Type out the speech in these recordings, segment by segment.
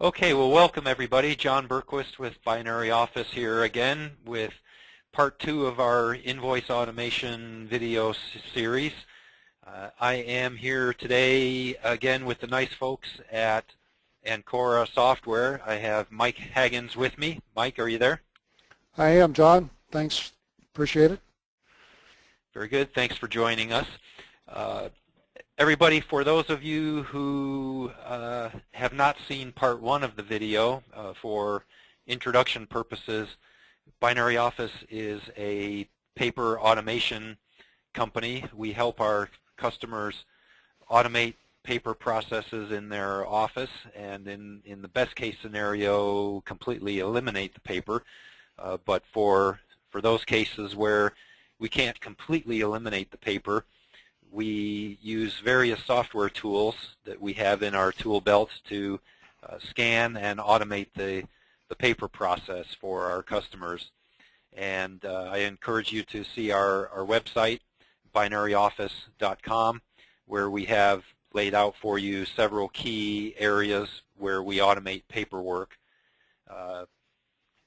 Okay, well welcome everybody. John Berquist with Binary Office here again with part two of our invoice automation video series. Uh, I am here today again with the nice folks at Ancora Software. I have Mike Haggins with me. Mike, are you there? I am, John. Thanks. Appreciate it. Very good. Thanks for joining us. Uh, Everybody, for those of you who uh, have not seen part one of the video, uh, for introduction purposes, Binary Office is a paper automation company. We help our customers automate paper processes in their office and in, in the best case scenario completely eliminate the paper. Uh, but for, for those cases where we can't completely eliminate the paper, we use various software tools that we have in our tool belts to uh, scan and automate the, the paper process for our customers. And uh, I encourage you to see our, our website, binaryoffice.com, where we have laid out for you several key areas where we automate paperwork, uh,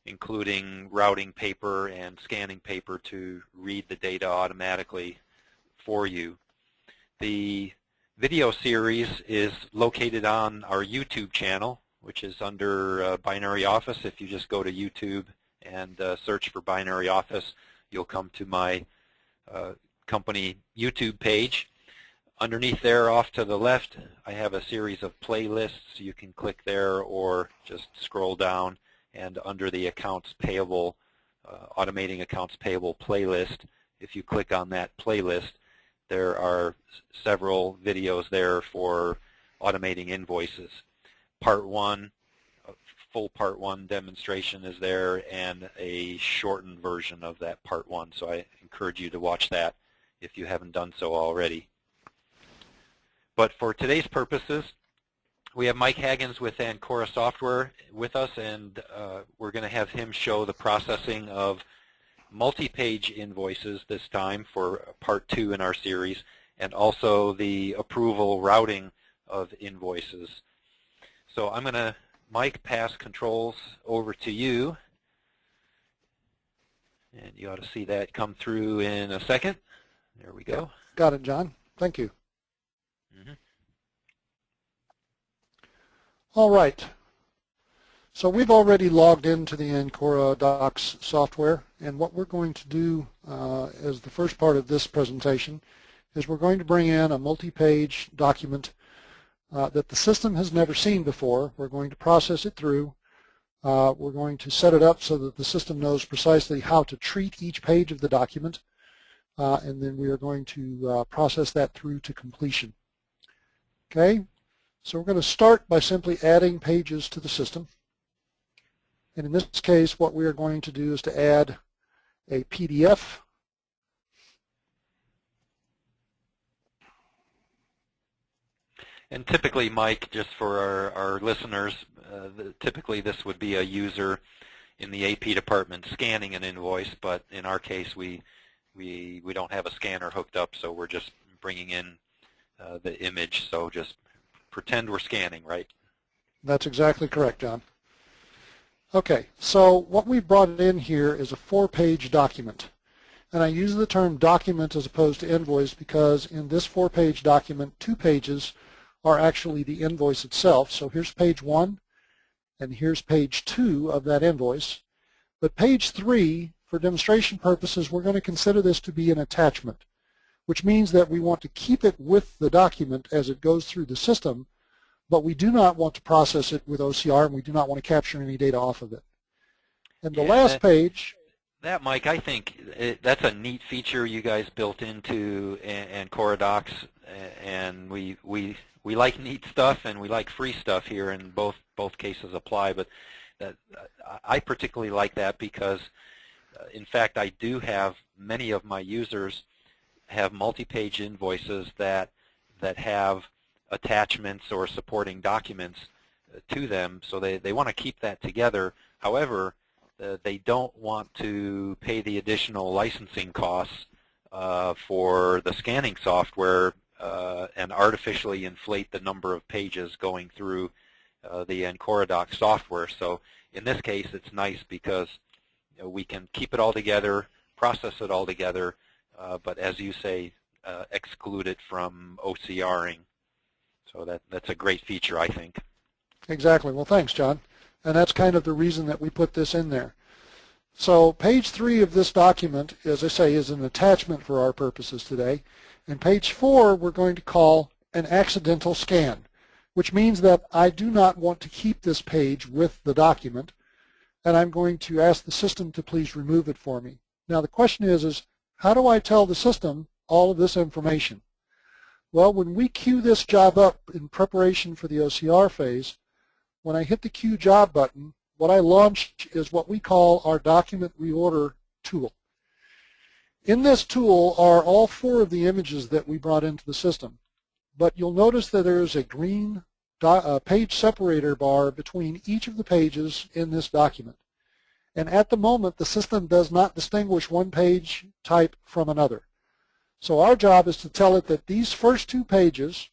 including routing paper and scanning paper to read the data automatically for you. The video series is located on our YouTube channel, which is under uh, Binary Office. If you just go to YouTube and uh, search for Binary Office, you'll come to my uh, company YouTube page. Underneath there, off to the left, I have a series of playlists. You can click there or just scroll down and under the accounts payable, uh, automating accounts payable playlist, if you click on that playlist, there are several videos there for automating invoices. Part one, full part one demonstration is there and a shortened version of that part one. So I encourage you to watch that if you haven't done so already. But for today's purposes, we have Mike Haggins with Ancora Software with us, and uh, we're going to have him show the processing of multi-page invoices this time for part two in our series, and also the approval routing of invoices. So I'm going to, Mike, pass controls over to you. And you ought to see that come through in a second. There we go. Got it, John. Thank you. Mm -hmm. All right. So we've already logged into the Ancora Docs software, and what we're going to do uh, as the first part of this presentation is we're going to bring in a multi-page document uh, that the system has never seen before. We're going to process it through. Uh, we're going to set it up so that the system knows precisely how to treat each page of the document, uh, and then we are going to uh, process that through to completion. Okay, so we're going to start by simply adding pages to the system. And in this case, what we are going to do is to add a PDF. And typically, Mike, just for our, our listeners, uh, the, typically this would be a user in the AP department scanning an invoice, but in our case, we we we don't have a scanner hooked up, so we're just bringing in uh, the image. So just pretend we're scanning, right? That's exactly correct, John. Okay, so what we brought in here is a four-page document. And I use the term document as opposed to invoice because in this four-page document, two pages are actually the invoice itself. So here's page one, and here's page two of that invoice. But page three, for demonstration purposes, we're going to consider this to be an attachment, which means that we want to keep it with the document as it goes through the system but we do not want to process it with OCR and we do not want to capture any data off of it. And the yeah, last that, page. That, Mike, I think it, that's a neat feature you guys built into and Docs, and we we we like neat stuff and we like free stuff here, and both both cases apply. But that, I particularly like that because, uh, in fact, I do have many of my users have multi-page invoices that that have attachments or supporting documents uh, to them, so they, they want to keep that together. However, uh, they don't want to pay the additional licensing costs uh, for the scanning software uh, and artificially inflate the number of pages going through uh, the Ancora Docs software. So in this case, it's nice because you know, we can keep it all together, process it all together, uh, but as you say, exclude it from OCRing. So that, that's a great feature, I think. Exactly. Well, thanks, John. And that's kind of the reason that we put this in there. So page three of this document, as I say, is an attachment for our purposes today. And page four we're going to call an accidental scan, which means that I do not want to keep this page with the document, and I'm going to ask the system to please remove it for me. Now the question is, is how do I tell the system all of this information? Well, when we queue this job up in preparation for the OCR phase, when I hit the Queue Job button, what I launch is what we call our Document Reorder tool. In this tool are all four of the images that we brought into the system. But you'll notice that there is a green uh, page separator bar between each of the pages in this document. And at the moment, the system does not distinguish one page type from another. So our job is to tell it that these first two pages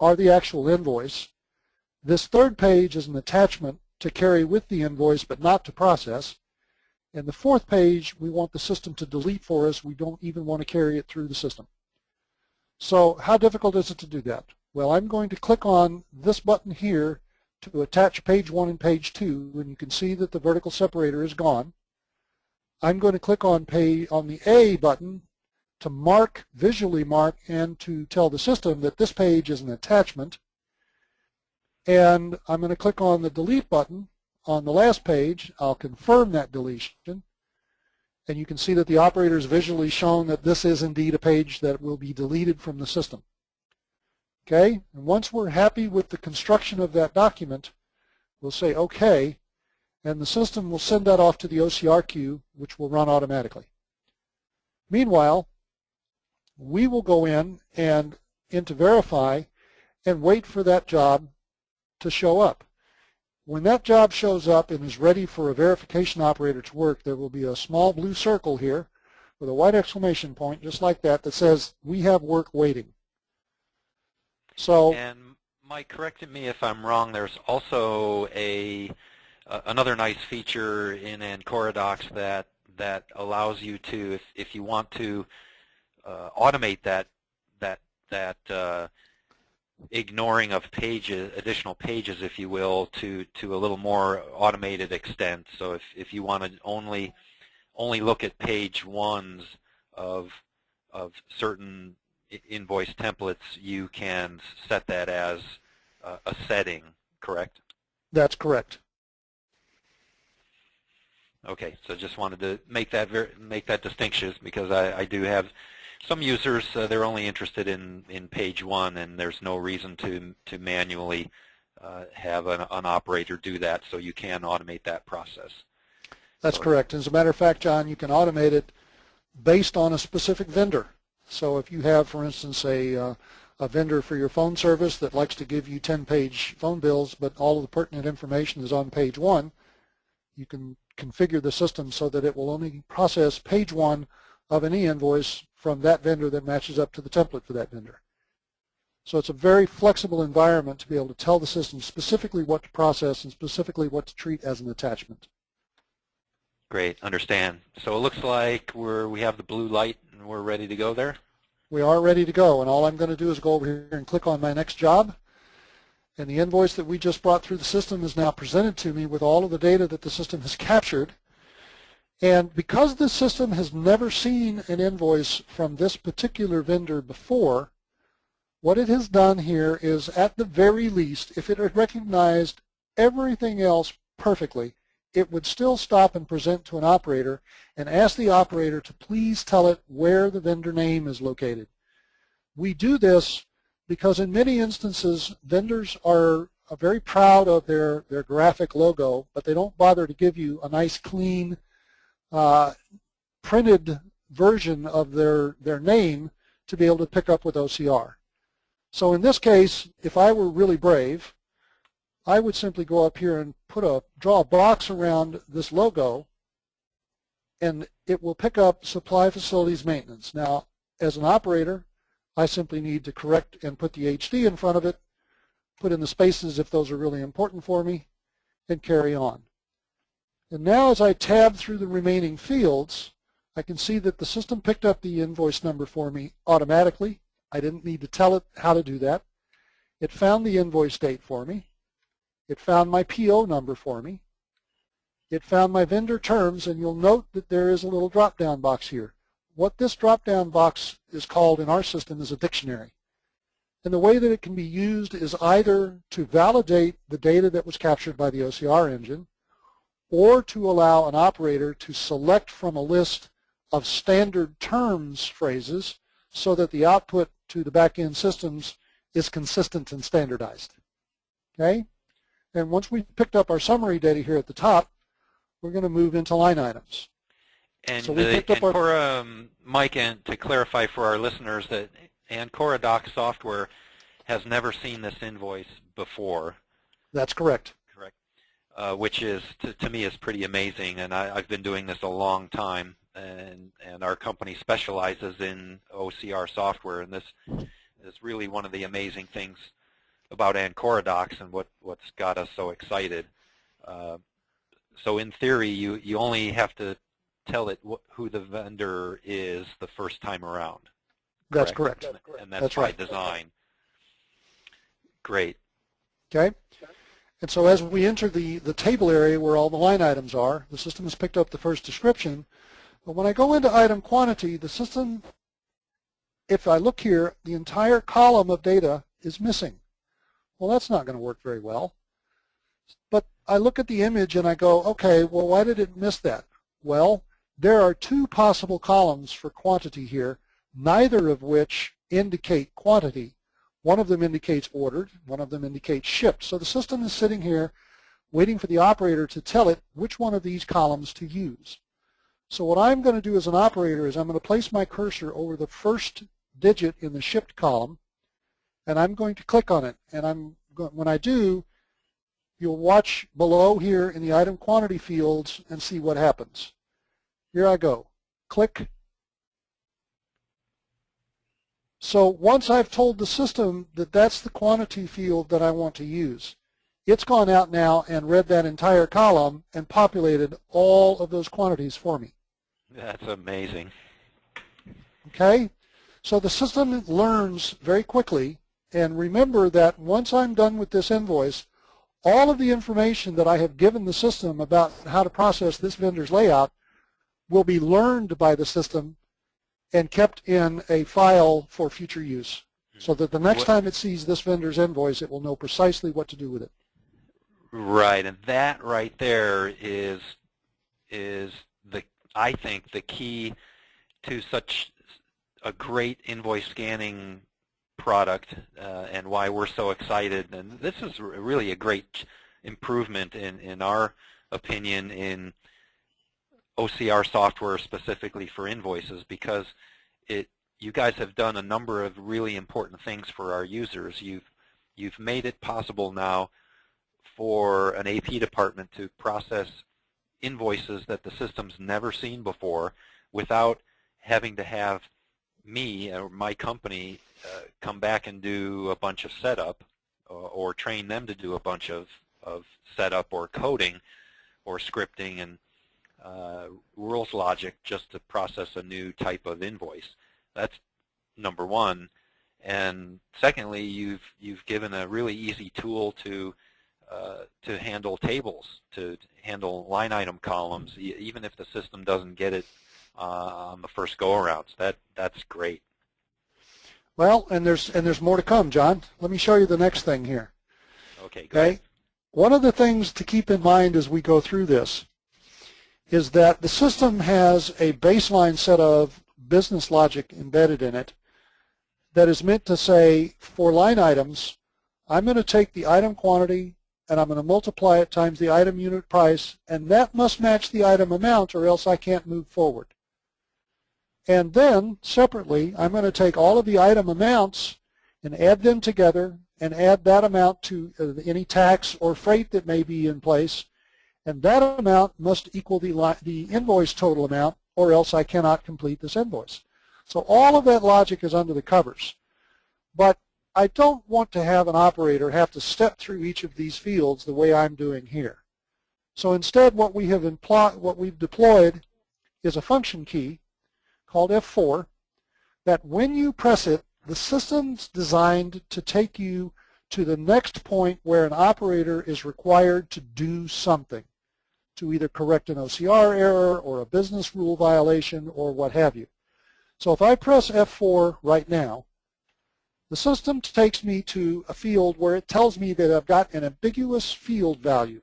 are the actual invoice. This third page is an attachment to carry with the invoice but not to process. And the fourth page, we want the system to delete for us. We don't even want to carry it through the system. So how difficult is it to do that? Well, I'm going to click on this button here to attach page one and page two, and you can see that the vertical separator is gone. I'm going to click on pay on the A button to mark, visually mark, and to tell the system that this page is an attachment. And I'm going to click on the delete button on the last page, I'll confirm that deletion. And you can see that the operator is visually shown that this is indeed a page that will be deleted from the system. Okay, and once we're happy with the construction of that document, we'll say OK, and the system will send that off to the OCR queue, which will run automatically. Meanwhile, we will go in and into Verify and wait for that job to show up. When that job shows up and is ready for a verification operator to work, there will be a small blue circle here with a white exclamation point, just like that, that says, we have work waiting. So, and Mike, correct me if I'm wrong, there's also a uh, another nice feature in Ancora Docs that, that allows you to, if, if you want to automate that, that, that uh, ignoring of pages, additional pages, if you will, to, to a little more automated extent. So if, if you want to only only look at page ones of of certain invoice templates, you can set that as a, a setting, correct? That's correct. Okay, so just wanted to make that make that distinction because I, I do have some users, uh, they're only interested in, in page one, and there's no reason to, to manually uh, have an, an, operator do that, so you can automate that process. That's so, correct. As a matter of fact, John, you can automate it based on a specific vendor. So if you have, for instance, a, uh, a vendor for your phone service that likes to give you 10-page phone bills, but all of the pertinent information is on page one, you can configure the system so that it will only process page one of any invoice from that vendor that matches up to the template for that vendor. So it's a very flexible environment to be able to tell the system specifically what to process and specifically what to treat as an attachment. Great, understand. So it looks like we're, we have the blue light and we're ready to go there? We are ready to go, and all I'm going to do is go over here and click on my next job. And the invoice that we just brought through the system is now presented to me with all of the data that the system has captured. And because the system has never seen an invoice from this particular vendor before, what it has done here is at the very least, if it had recognized everything else perfectly, it would still stop and present to an operator and ask the operator to please tell it where the vendor name is located. We do this because in many instances, vendors are very proud of their, their graphic logo, but they don't bother to give you a nice clean uh, printed version of their, their name to be able to pick up with OCR. So in this case, if I were really brave, I would simply go up here and put a draw a box around this logo and it will pick up supply facilities maintenance. Now, as an operator, I simply need to correct and put the HD in front of it, put in the spaces if those are really important for me, and carry on. And now as I tab through the remaining fields, I can see that the system picked up the invoice number for me automatically. I didn't need to tell it how to do that. It found the invoice date for me. It found my PO number for me. It found my vendor terms, and you'll note that there is a little drop-down box here. What this drop-down box is called in our system is a dictionary. And the way that it can be used is either to validate the data that was captured by the OCR engine or to allow an operator to select from a list of standard terms phrases so that the output to the back-end systems is consistent and standardized. Okay? And once we've picked up our summary data here at the top, we're going to move into line items. And, So we the, picked up and our- for um, Mike, and to clarify for our listeners that Ancora Doc software has never seen this invoice before, That's correct. Correct? Uh, which is, to, to me, is pretty amazing. And I, I've been doing this a long time, and and our company specializes in OCR software, and this is really one of the amazing things about Ancora Docs and what what's got us so excited. Uh, so in theory, you you only have to tell it wh- who the vendor is the first time around. That's correct. And that's, That's by right. design. Great. Okay? And so as we enter the, the table area where all the line items are, the system has picked up the first description. But when I go into item quantity, the system, if I look here, the entire column of data is missing. Well, that's not going to work very well. But I look at the image and I go, okay, well, why did it miss that? Well, there are two possible columns for quantity here, neither of which indicate quantity. One of them indicates ordered, one of them indicates shipped. So the system is sitting here waiting for the operator to tell it which one of these columns to use. So what I'm going to do as an operator is I'm going to place my cursor over the first digit in the shipped column, and I'm going to click on it. And I'm when I do, you'll watch below here in the item quantity fields and see what happens. Here I go. Click, So once I've told the system that that's the quantity field that I want to use, it's gone out now and read that entire column and populated all of those quantities for me. That's amazing. Okay? So the system learns very quickly, and remember that once I'm done with this invoice, all of the information that I have given the system about how to process this vendor's layout will be learned by the system and kept in a file for future use. So that the next What- time it sees this vendor's invoice, it will know precisely what to do with it. Right, and that right there is is the I think the key to such a great invoice scanning product uh, and why we're so excited. And this is r- really a great improvement in in our opinion in OCR software specifically for invoices because it you guys have done a number of really important things for our users. You've you've made it possible now for an AP department to process invoices that the system's never seen before without having to have me or my company uh, come back and do a bunch of setup or, or train them to do a bunch of, of setup or coding or scripting and uh, rules logic just to process a new type of invoice. That's number one. And secondly, you've you've given a really easy tool to uh, to handle tables, to handle line item columns, even if the system doesn't get it uh, on the first go-around. So that that's great. Well, and there's and there's more to come, John. Let me show you the next thing here. Okay, good. Okay. One of the things to keep in mind as we go through this is that the system has a baseline set of business logic embedded in it that is meant to say for line items, I'm going to take the item quantity and I'm going to multiply it times the item unit price, and that must match the item amount or else I can't move forward. And then, separately, I'm going to take all of the item amounts and add them together and add that amount to uh, any tax or freight that may be in place, and that amount must equal the, the invoice total amount, or else I cannot complete this invoice. So all of that logic is under the covers. But I don't want to have an operator have to step through each of these fields the way I'm doing here. So instead what we have what we've deployed is a function key called F4 that when you press it, the system's designed to take you to the next point where an operator is required to do something, to either correct an OCR error or a business rule violation or what have you. So if I press F4 right now, the system takes me to a field where it tells me that I've got an ambiguous field value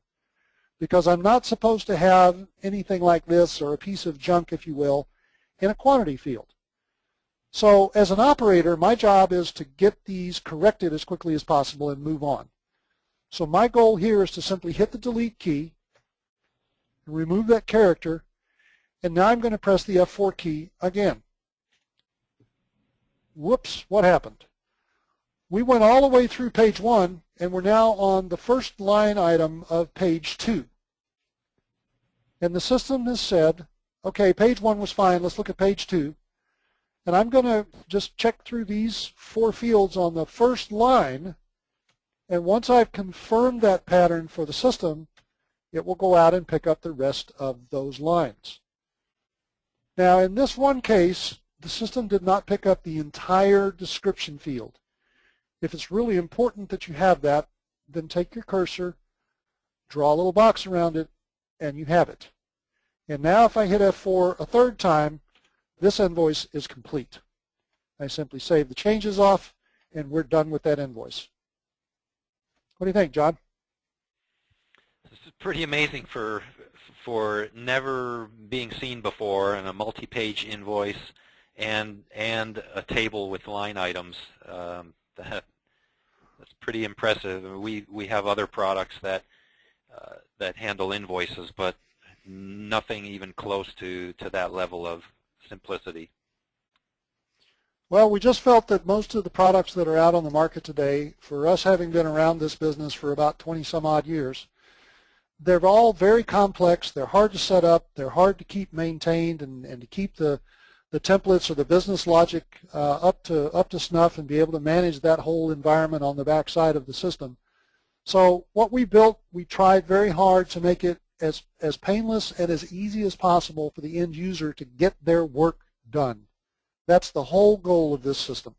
because I'm not supposed to have anything like this or a piece of junk, if you will, in a quantity field. So as an operator, my job is to get these corrected as quickly as possible and move on. So my goal here is to simply hit the delete key, remove that character, and now I'm going to press the F4 key again. Whoops, what happened? We went all the way through page one, and we're now on the first line item of page two. And the system has said, okay, page one was fine, let's look at page two. And I'm going to just check through these four fields on the first line, and once I've confirmed that pattern for the system, it will go out and pick up the rest of those lines. Now in this one case, the system did not pick up the entire description field. If it's really important that you have that, then take your cursor, draw a little box around it, and you have it. And now if I hit F4 a third time, this invoice is complete. I simply save the changes off, and we're done with that invoice. What do you think, John? Pretty amazing for for never being seen before in a multi-page invoice and and a table with line items. Um, that that's pretty impressive. We we have other products that uh, that handle invoices, but nothing even close to to that level of simplicity. Well, we just felt that most of the products that are out on the market today, for us having been around this business for about 20 some odd years, they're all very complex. They're hard to set up. They're hard to keep maintained and, and to keep the the templates or the business logic uh, up to up to snuff and be able to manage that whole environment on the back side of the system. So what we built, we tried very hard to make it as, as painless and as easy as possible for the end user to get their work done. That's the whole goal of this system.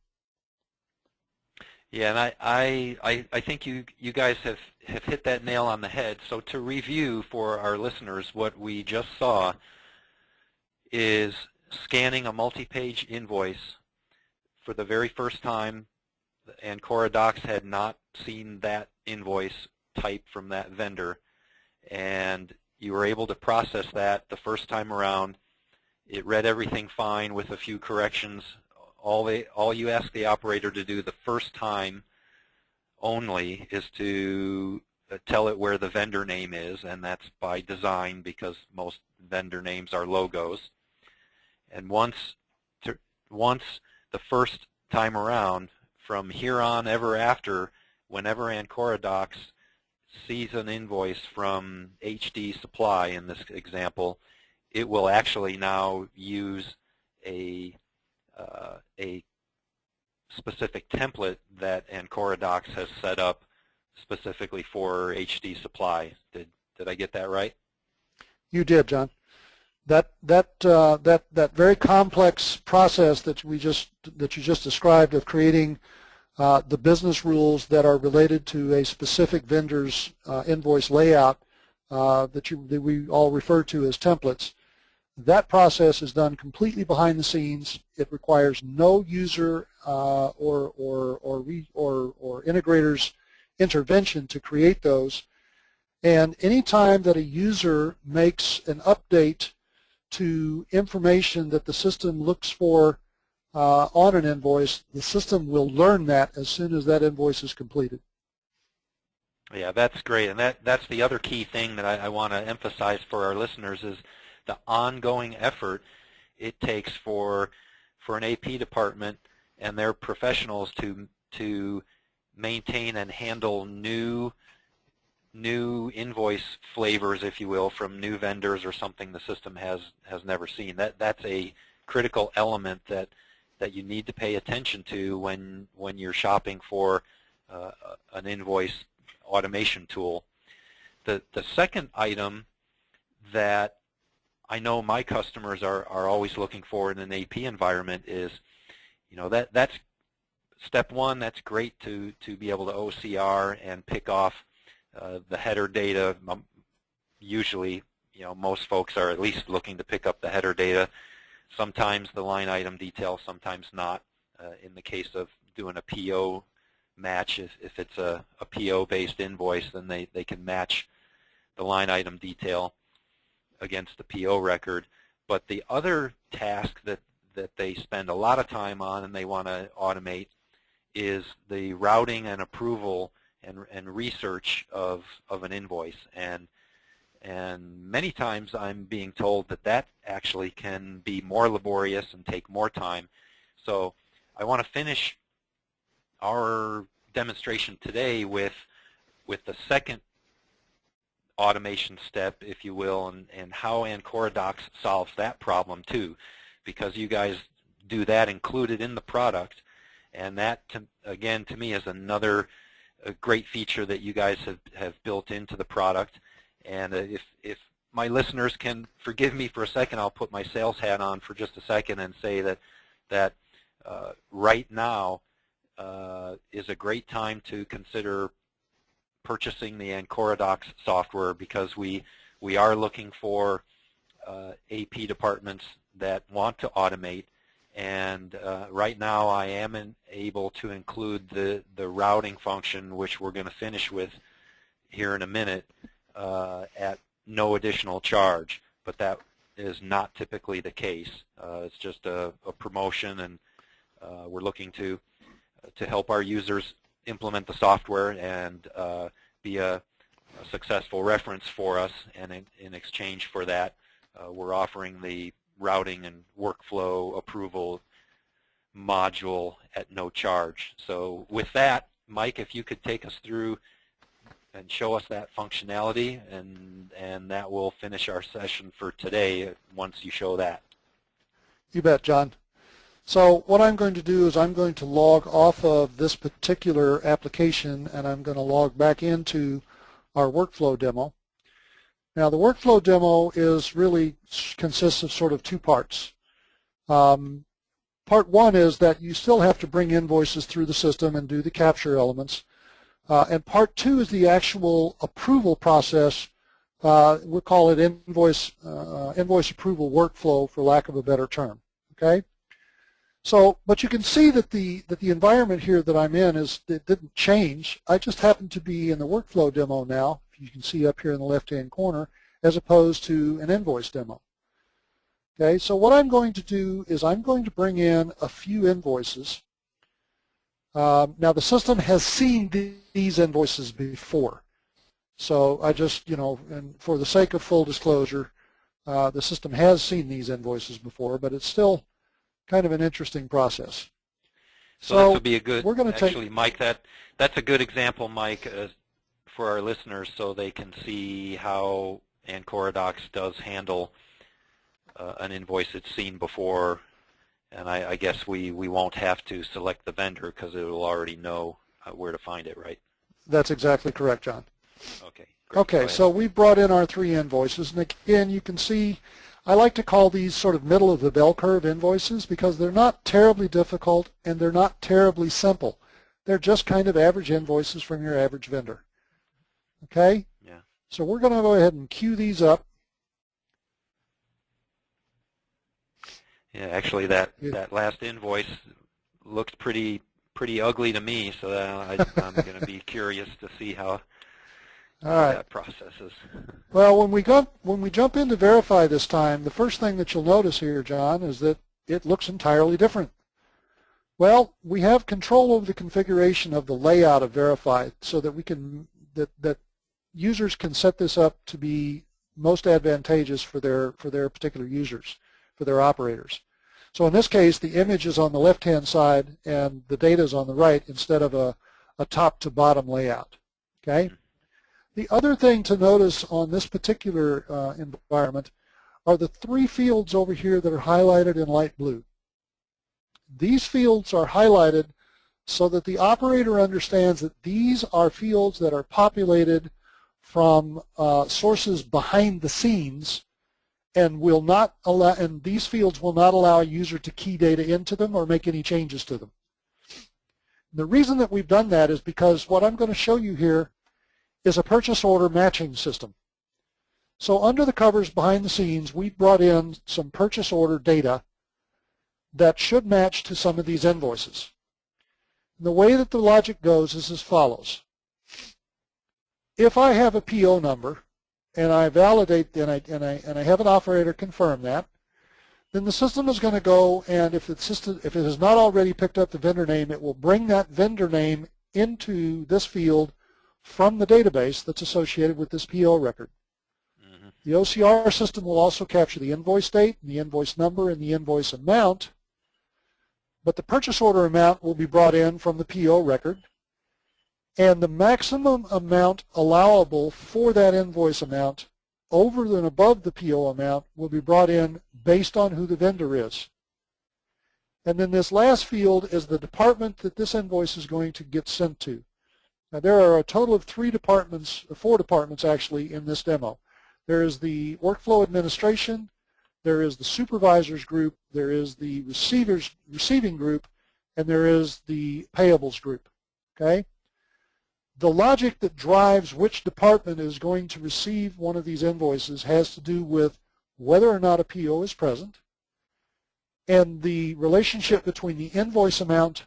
Yeah, and I, I, I think you, you guys have, have hit that nail on the head. So to review for our listeners, what we just saw is scanning a multi-page invoice for the very first time, Ancora Docs had not seen that invoice type from that vendor, and you were able to process that the first time around. It read everything fine with a few corrections. All, they, all you ask the operator to do the first time only is to uh, tell it where the vendor name is, and that's by design because most vendor names are logos. And once, to, once the first time around, from here on ever after, whenever Ancora Docs sees an invoice from HD Supply in this example, it will actually now use a uh, a specific template that Ancora Docs has set up specifically for HD Supply. Did did I get that right? You did, John that that uh, that that very complex process that we just that you just described of creating uh, the business rules that are related to a specific vendor's uh, invoice layout uh, that you that we all refer to as templates. That process is done completely behind the scenes. It requires no user uh, or or or, re, or or integrators intervention to create those. And anytime that a user makes an update to information that the system looks for uh, on an invoice, the system will learn that as soon as that invoice is completed. Yeah, that's great. And that, that's the other key thing that I, I want to emphasize for our listeners is the ongoing effort it takes for, for an AP department and their professionals to, to maintain and handle new new invoice flavors, if you will, from new vendors or something the system has has never seen. That that's a critical element that that you need to pay attention to when when you're shopping for uh, an invoice automation tool. The the second item that I know my customers are are always looking for in an AP environment is, you know, that that's step one. That's great to to be able to OCR and pick off uh, the header data. Um, usually, you know, most folks are at least looking to pick up the header data Sometimes the line item detail, sometimes not. Uh, in the case of doing a PO match, if, if it's a, a PO-based invoice, then they, they can match the line item detail against the PO record. But the other task that, that they spend a lot of time on and they want to automate is the routing and approval and, and research of, of an invoice. And and many times I'm being told that that actually can be more laborious and take more time. So I want to finish our demonstration today with with the second automation step, if you will, and, and how Ancora Docs solves that problem too, because you guys do that included in the product, and that, to, again, to me is another great feature that you guys have, have built into the product. And uh, if, if my listeners can forgive me for a second, I'll put my sales hat on for just a second and say that, that uh, right now uh, is a great time to consider purchasing the Ancora Docs software because we, we are looking for uh, AP departments that want to automate and uh, right now I am in, able to include the, the routing function which we're going to finish with here in a minute uh, at no additional charge, but that is not typically the case. Uh, it's just a, a promotion, and uh, we're looking to to help our users implement the software and uh, be a, a, successful reference for us. And in, in exchange for that, uh, we're offering the routing and workflow approval module at no charge. So with that, Mike, if you could take us through and show us that functionality, and, and that will finish our session for today once you show that. You bet, John. So what I'm going to do is I'm going to log off of this particular application, and I'm going to log back into our workflow demo. Now the workflow demo is really consists of sort of two parts. Um, part one is that you still have to bring invoices through the system and do the capture elements. Uh, and part two is the actual approval process. Uh, we'll call it invoice uh, invoice approval workflow, for lack of a better term. Okay. So, but you can see that the that the environment here that I'm in is it didn't change. I just happen to be in the workflow demo now. You can see up here in the left-hand corner, as opposed to an invoice demo. Okay. So what I'm going to do is I'm going to bring in a few invoices um, now the system has seen these invoices before. So I just, you know, and for the sake of full disclosure, uh, the system has seen these invoices before, but it's still kind of an interesting process. So, so this would be a good, we're going to actually, take, Mike, that, that's a good example, Mike, uh, for our listeners so they can see how ancoradocs does handle uh, an invoice it's seen before and I, I, guess we, we won't have to select the vendor because it will already know uh, where to find it, right? That's exactly correct, John. Okay. Great. Okay, so we brought in our three invoices, and again, you can see I like to call these sort of middle of the bell curve invoices because they're not terribly difficult and they're not terribly simple. They're just kind of average invoices from your average vendor. Okay? Yeah. So we're going to go ahead and queue these up. Yeah, actually, that that last invoice looked pretty pretty ugly to me, so I, am going to be curious to see how, how that processes. Well, when we go when we jump into verify this time, the first thing that you'll notice here, John, is that it looks entirely different. Well, we have control over the configuration of the layout of verify, so that we can that that users can set this up to be most advantageous for their for their particular users, for their operators. So in this case, the image is on the left-hand side and the data is on the right instead of a, a top-to-bottom layout. Okay. Hmm. The other thing to notice on this particular uh, environment are the three fields over here that are highlighted in light blue. these fields are highlighted so that the operator understands that these are fields that are populated from uh, sources behind the scenes and will not allow and these fields will not allow a user to key data into them or make any changes to them. The reason that we've done that is because what I'm going to show you here is a purchase order matching system. So under the covers behind the scenes, we brought in some purchase order data that should match to some of these invoices. And the way that the logic goes is as follows. If I have a PO number and I validate and I, and I, and I have an operator confirm that, then the system is going to go and if, the system, if it has not already picked up the vendor name, it will bring that vendor name into this field from the database that's associated with this PO record. Mm-hmm. The OCR system will also capture the invoice date, the invoice number, and the invoice amount but the purchase order amount will be brought in from the PO record, and the maximum amount allowable for that invoice amount over and above the PO amount will be brought in based on who the vendor is. And then this last field is the department that this invoice is going to get sent to. Now there are a total of three departments, four departments actually in this demo. There is the workflow administration, there is the supervisors group, there is the receivers receiving group, and there is the payables group. Okay? The logic that drives which department is going to receive one of these invoices has to do with whether or not a PO is present and the relationship between the invoice amount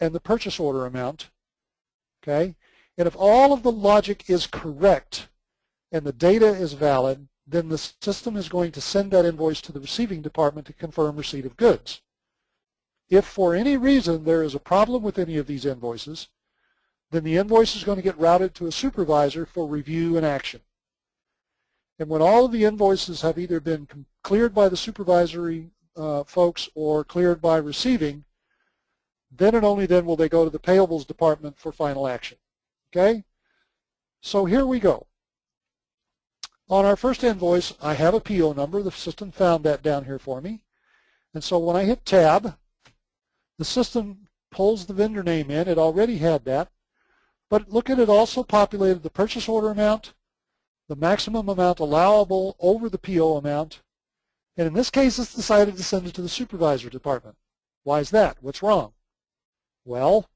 and the purchase order amount. Okay? And if all of the logic is correct and the data is valid, then the system is going to send that invoice to the receiving department to confirm receipt of goods. If for any reason there is a problem with any of these invoices, then the invoice is going to get routed to a supervisor for review and action. And when all of the invoices have either been cleared by the supervisory uh, folks or cleared by receiving, then and only then will they go to the payables department for final action. Okay? So here we go. On our first invoice, I have a PO number. The system found that down here for me. And so when I hit tab, the system pulls the vendor name in. It already had that. But look at it also populated the purchase order amount, the maximum amount allowable over the PO amount, and in this case it's decided to send it to the supervisor department. Why is that? What's wrong? Well,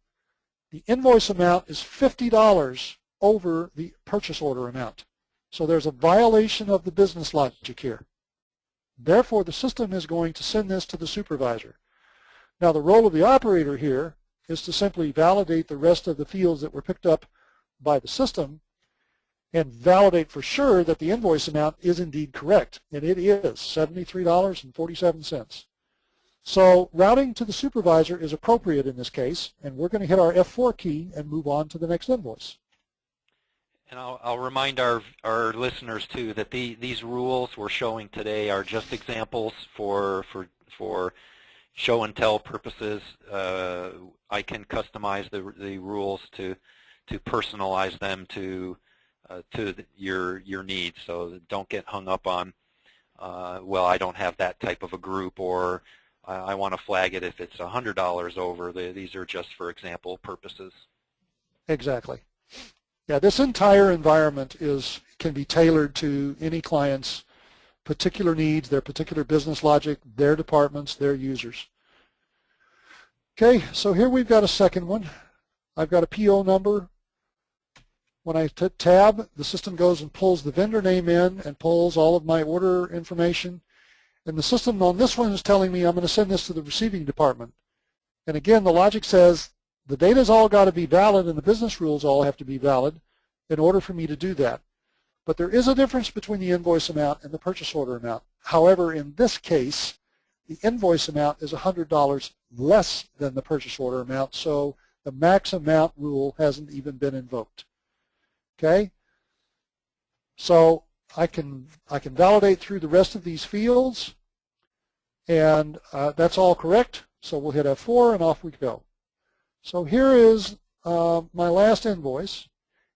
the invoice amount is $50 over the purchase order amount. So there's a violation of the business logic here. Therefore, the system is going to send this to the supervisor. Now, the role of the operator here is to simply validate the rest of the fields that were picked up by the system and validate for sure that the invoice amount is indeed correct. And it is $73.47. So routing to the supervisor is appropriate in this case, and we're going to hit our F4 key and move on to the next invoice. And I'll, I'll, remind our, our listeners too that the, these rules we're showing today are just examples for, for, for show and tell purposes. Uh, I can customize the, the rules to, to personalize them to, uh, to the, your, your needs. So don't get hung up on, uh, well, I don't have that type of a group or I, I want to flag it if it's $100 over. The, these are just for example purposes. Exactly. Yeah, this entire environment is can be tailored to any client's particular needs, their particular business logic, their departments, their users. Okay, so here we've got a second one. I've got a PO number. When I tab, the system goes and pulls the vendor name in and pulls all of my order information. And the system on this one is telling me I'm going to send this to the receiving department. And again, the logic says the data's all got to be valid and the business rules all have to be valid in order for me to do that. But there is a difference between the invoice amount and the purchase order amount. However, in this case, the invoice amount is $100 less than the purchase order amount, so the max amount rule hasn't even been invoked. Okay? So I can, I can validate through the rest of these fields, and uh, that's all correct. So we'll hit F4 and off we go. So here is uh, my last invoice.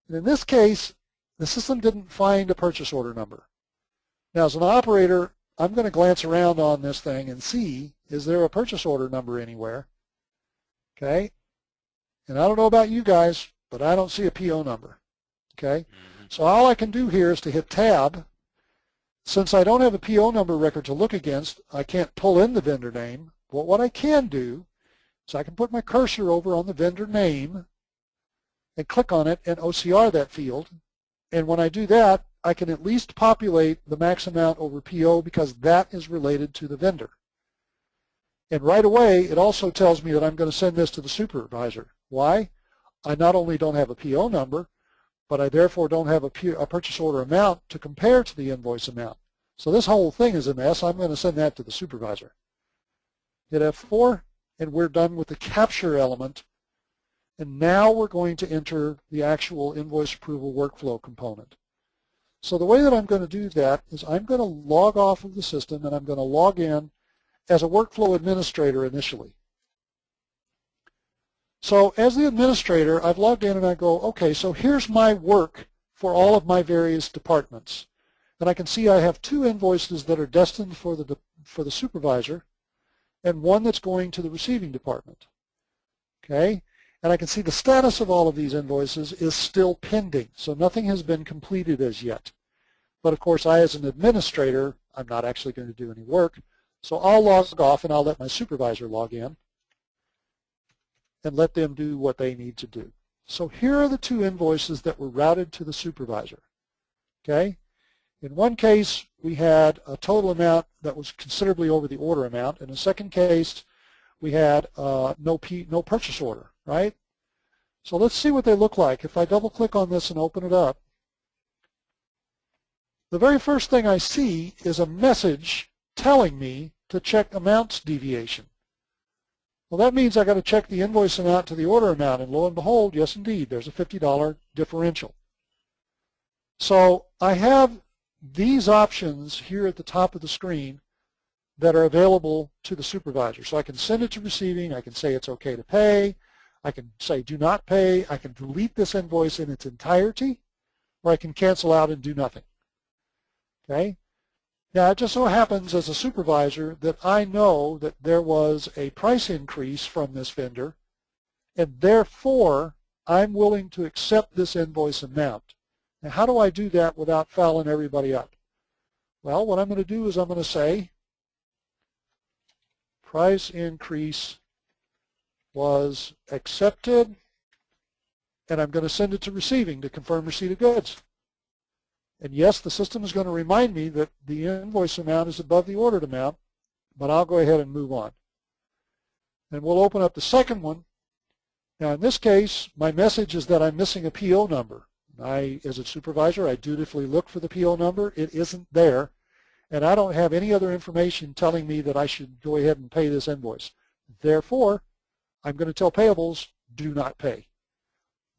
And in this case, the system didn't find a purchase order number. Now, as an operator, I'm going to glance around on this thing and see is there a purchase order number anywhere? Okay. And I don't know about you guys, but I don't see a PO number. Okay. Mhm. So all I can do here is to hit tab. Since I don't have a PO number record to look against, I can't pull in the vendor name. But what I can do is I can put my cursor over on the vendor name and click on it and OCR that field. And when I do that, I can at least populate the max amount over PO because that is related to the vendor. And right away, it also tells me that I'm going to send this to the supervisor. Why? I not only don't have a PO number, but I therefore don't have a, a purchase order amount to compare to the invoice amount. So this whole thing is a mess. I'm going to send that to the supervisor. Hit F4, and we're done with the capture element. And now we're going to enter the actual invoice approval workflow component. So the way that I'm going to do that is I'm going to log off of the system and I'm going to log in as a workflow administrator initially. So as the administrator, I've logged in and I go, okay, so here's my work for all of my various departments. And I can see I have two invoices that are destined for the, for the supervisor and one that's going to the receiving department. Okay? And I can see the status of all of these invoices is still pending, so nothing has been completed as yet. But of course, I as an administrator, I'm not actually going to do any work, so I'll log off and I'll let my supervisor log in and let them do what they need to do. So here are the two invoices that were routed to the supervisor. Okay? In one case, we had a total amount that was considerably over the order amount. In the second case, we had uh, no, P, no purchase order, right? So let's see what they look like. If I double click on this and open it up, the very first thing I see is a message telling me to check amounts deviation. Well, that means I've got to check the invoice amount to the order amount, and lo and behold, yes indeed, there's a $50 differential. So I have these options here at the top of the screen that are available to the supervisor. So I can send it to receiving, I can say it's okay to pay, I can say do not pay, I can delete this invoice in its entirety, or I can cancel out and do nothing. Okay? Now, it just so happens as a supervisor that I know that there was a price increase from this vendor, and therefore I'm willing to accept this invoice amount. Now, how do I do that without fouling everybody up? Well, what I'm going to do is I'm going to say price increase was accepted, and I'm going to send it to receiving to confirm receipt of goods. And yes, the system is going to remind me that the invoice amount is above the ordered amount, but I'll go ahead and move on. And we'll open up the second one. Now in this case, my message is that I'm missing a PO number. I, as a supervisor, I dutifully look for the PO number. It isn't there. And I don't have any other information telling me that I should go ahead and pay this invoice. Therefore, I'm going to tell payables, do not pay.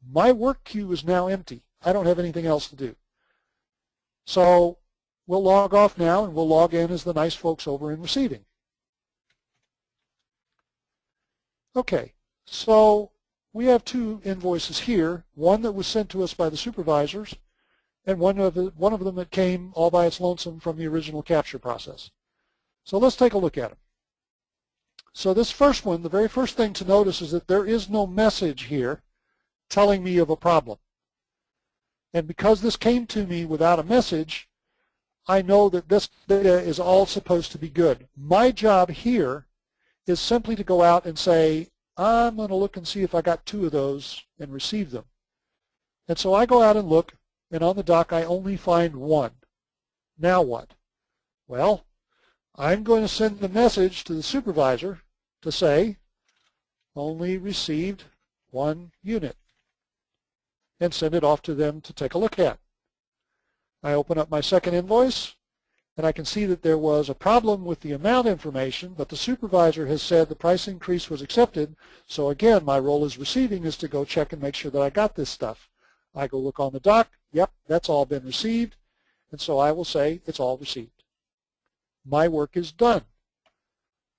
My work queue is now empty. I don't have anything else to do. So we'll log off now and we'll log in as the nice folks over in receiving. Okay, so we have two invoices here, one that was sent to us by the supervisors and one of, the, one of them that came all by its lonesome from the original capture process. So let's take a look at them. So this first one, the very first thing to notice is that there is no message here telling me of a problem. And because this came to me without a message, I know that this data is all supposed to be good. My job here is simply to go out and say, I'm going to look and see if I got two of those and receive them. And so I go out and look, and on the dock I only find one. Now what? Well, I'm going to send the message to the supervisor to say, only received one unit and send it off to them to take a look at. I open up my second invoice and I can see that there was a problem with the amount information, but the supervisor has said the price increase was accepted. So again, my role as receiving is to go check and make sure that I got this stuff. I go look on the dock. Yep, that's all been received. And so I will say it's all received. My work is done.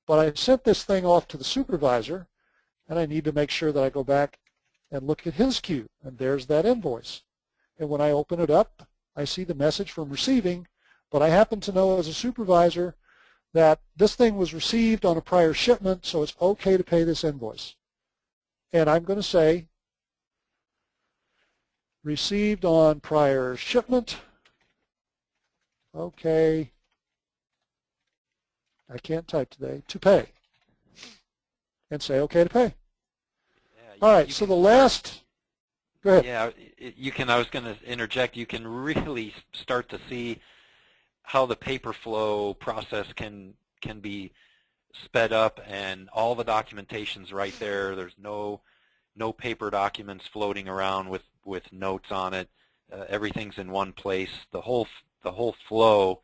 But I sent this thing off to the supervisor, and I need to make sure that I go back and look at his queue, and there's that invoice. And when I open it up, I see the message from receiving, but I happen to know as a supervisor that this thing was received on a prior shipment, so it's okay to pay this invoice. And I'm going to say received on prior shipment. Okay. I can't type today. To pay. And say okay to pay. All right, so the last, go ahead. Yeah, you can. I was going to interject. You can really start to see how the paper flow process can can be sped up, and all the documentation's right there. There's no no paper documents floating around with with notes on it. Uh, everything's in one place. The whole the whole flow,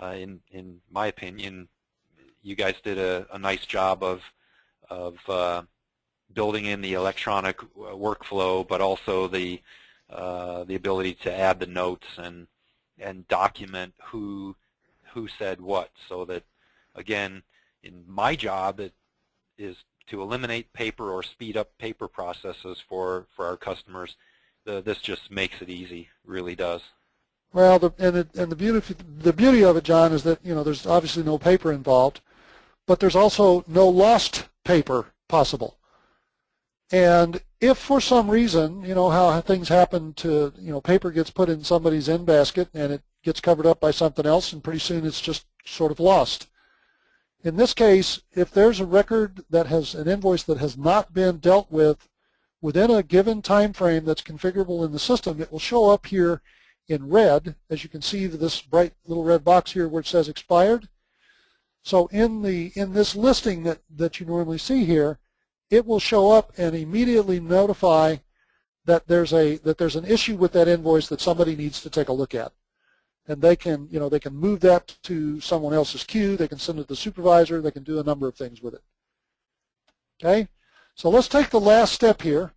uh, in in my opinion, you guys did a, a nice job of of uh, building in the electronic uh, workflow, but also the uh, the ability to add the notes and and document who who said what, so that again, in my job, it is to eliminate paper or speed up paper processes for for our customers. The, this just makes it easy, really does. Well, the, and, and the beauty the beauty of it, John, is that you know there's obviously no paper involved, but there's also no lost paper possible. And if for some reason, you know how things happen to you know paper gets put in somebody's in basket and it gets covered up by something else, and pretty soon it's just sort of lost. In this case, if there's a record that has an invoice that has not been dealt with within a given time frame that's configurable in the system, it will show up here in red, as you can see this bright little red box here where it says expired. So in the in this listing that, that you normally see here, it will show up and immediately notify that there's a that there's an issue with that invoice that somebody needs to take a look at. And they can, you know, they can move that to someone else's queue, they can send it to the supervisor, they can do a number of things with it. Okay? So let's take the last step here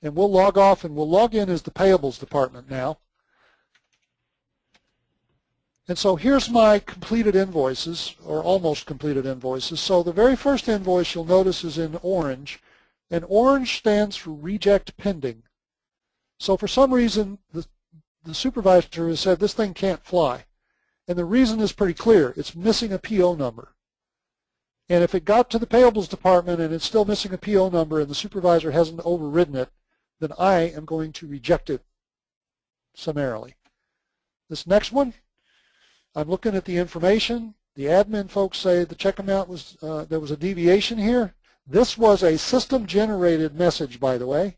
and we'll log off and we'll log in as the payables department now. And so here's my completed invoices, or almost completed invoices. So the very first invoice you'll notice is in orange, and orange stands for reject pending. So for some reason, the, the supervisor has said this thing can't fly. And the reason is pretty clear. It's missing a PO number. And if it got to the payables department and it's still missing a PO number and the supervisor hasn't overridden it, then I am going to reject it summarily. This next one, I'm looking at the information. The admin folks say the check amount was, uh, there was a deviation here. This was a system-generated message, by the way,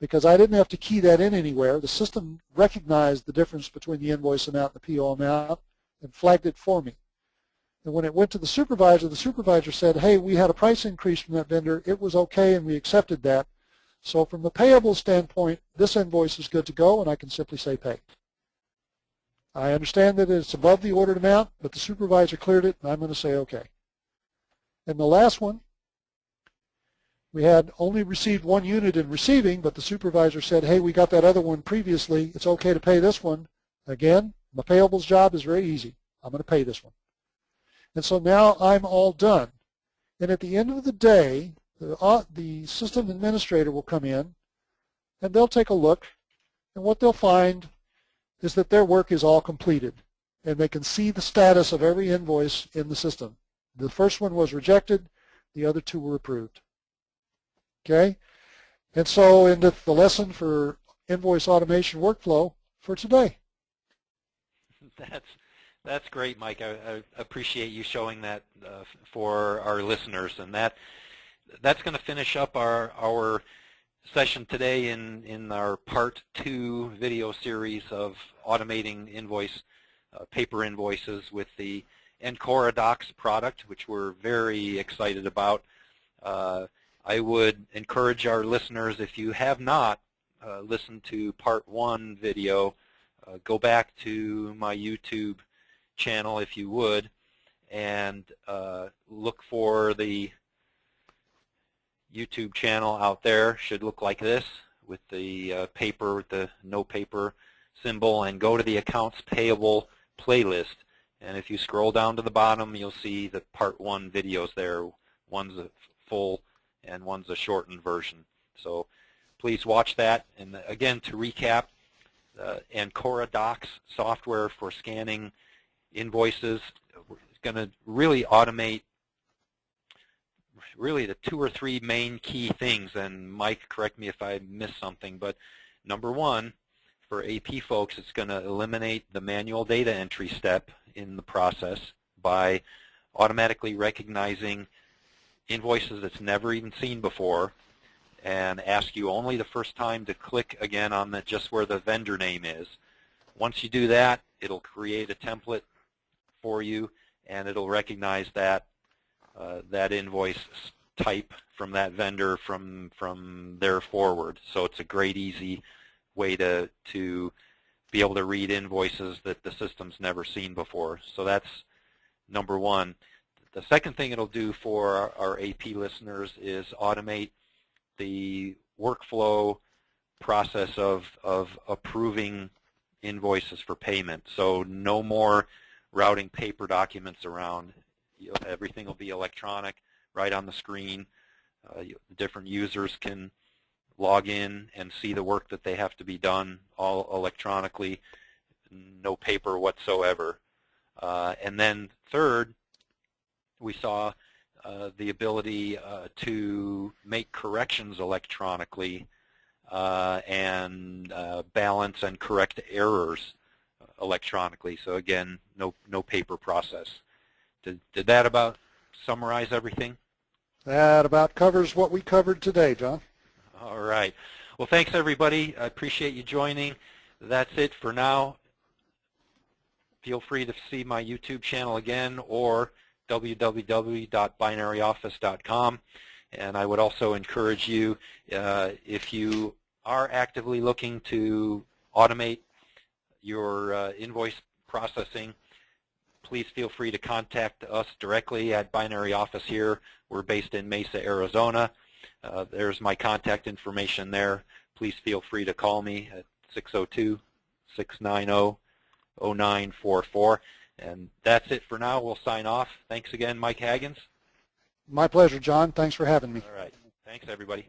because I didn't have to key that in anywhere. The system recognized the difference between the invoice amount and the PO amount and flagged it for me. And when it went to the supervisor, the supervisor said, hey, we had a price increase from that vendor. It was okay, and we accepted that. So from the payable standpoint, this invoice is good to go, and I can simply say pay. I understand that it's above the ordered amount, but the supervisor cleared it, and I'm going to say okay. And the last one, we had only received one unit in receiving, but the supervisor said, hey, we got that other one previously. It's okay to pay this one. Again, my payables job is very easy. I'm going to pay this one. And so now I'm all done. And at the end of the day, the, uh, the system administrator will come in, and they'll take a look, and what they'll find is that their work is all completed, and they can see the status of every invoice in the system. The first one was rejected, the other two were approved. Okay? And so into the lesson for invoice automation workflow for today. That's that's great, Mike. I, I appreciate you showing that uh, for our listeners, and that that's going to finish up our our session today in in our part two video series of automating invoice uh, paper invoices with the Ancora Docs product, which we're very excited about. Uh, I would encourage our listeners, if you have not uh, listened to part one video, uh, go back to my YouTube channel if you would and uh, look for the YouTube channel out there should look like this with the uh, paper the no paper symbol and go to the accounts payable playlist. And if you scroll down to the bottom you'll see the part one videos there. One's a full and one's a shortened version. So please watch that. And again to recap uh, Ancora Docs software for scanning invoices. is going to really automate really the two or three main key things, and Mike, correct me if I miss something, but number one, for AP folks, it's going to eliminate the manual data entry step in the process by automatically recognizing invoices that's never even seen before and ask you only the first time to click again on the just where the vendor name is. Once you do that, it'll create a template for you and it'll recognize that uh, that invoice type from that vendor from from there forward. So it's a great easy way to to be able to read invoices that the system's never seen before. So that's number one. The second thing it'll do for our, AP listeners is automate the workflow process of, of approving invoices for payment. So no more routing paper documents around. Everything will be electronic right on the screen. Uh, different users can log in and see the work that they have to be done all electronically, no paper whatsoever. Uh, and then third, we saw uh, the ability uh, to make corrections electronically uh, and uh, balance and correct errors electronically. So again, no no paper process. Did, did that about summarize everything? That about covers what we covered today, John. All right. Well, thanks, everybody. I appreciate you joining. That's it for now. Feel free to see my YouTube channel again or www.binaryoffice.com. And I would also encourage you, uh, if you are actively looking to automate your uh, invoice processing, please feel free to contact us directly at Binary Office here. We're based in Mesa, Arizona. Uh, there's my contact information there. Please feel free to call me at 602-690-0944. And that's it for now. We'll sign off. Thanks again, Mike Haggins. My pleasure, John. Thanks for having me. All right. Thanks, everybody.